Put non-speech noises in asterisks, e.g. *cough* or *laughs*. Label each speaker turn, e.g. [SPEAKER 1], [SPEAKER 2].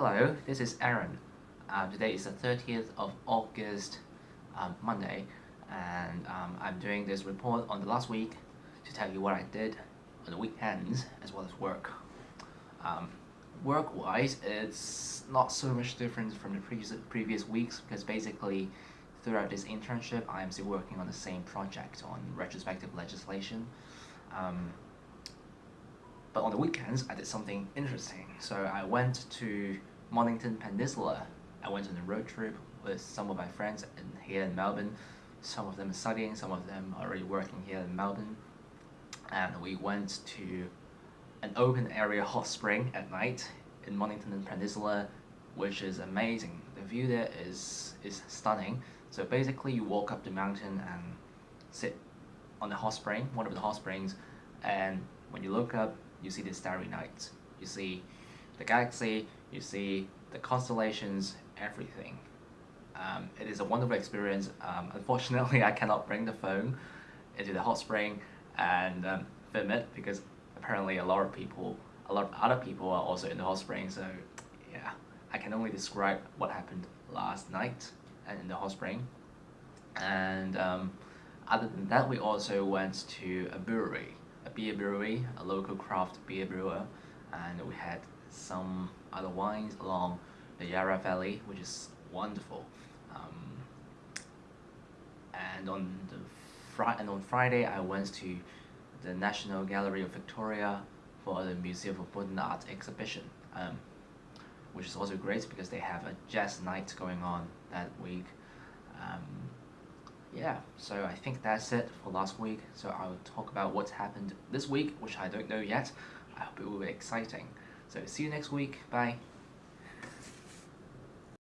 [SPEAKER 1] Hello, this is Aaron. Uh, today is the 30th of August, um, Monday, and um, I'm doing this report on the last week to tell you what I did on the weekends as well as work. Um, Work-wise, it's not so much different from the previous, previous weeks because basically throughout this internship I am still working on the same project on retrospective legislation. But on the weekends, I did something interesting. So I went to Mornington Peninsula. I went on a road trip with some of my friends in, here in Melbourne. Some of them are studying, some of them are already working here in Melbourne. And we went to an open area hot spring at night in Mornington Peninsula, which is amazing. The view there is, is stunning. So basically you walk up the mountain and sit on the hot spring, one of the hot springs, and when you look up, you see the starry night. You see the galaxy, you see the constellations, everything. Um, it is a wonderful experience. Um, *laughs* unfortunately, I cannot bring the phone into the hot spring and um, film it because apparently a lot of people, a lot of other people are also in the hot spring. So yeah, I can only describe what happened last night and in the hot spring. And um, other than that, we also went to a brewery a beer brewery, a local craft beer brewer, and we had some other wines along the Yarra Valley, which is wonderful. Um, and on the fri and on Friday, I went to the National Gallery of Victoria for the Museum of Modern Art exhibition, um, which is also great because they have a jazz night going on that week. Um, yeah, so I think that's it for last week. So I'll talk about what's happened this week, which I don't know yet. I hope it will be exciting. So see you next week. Bye.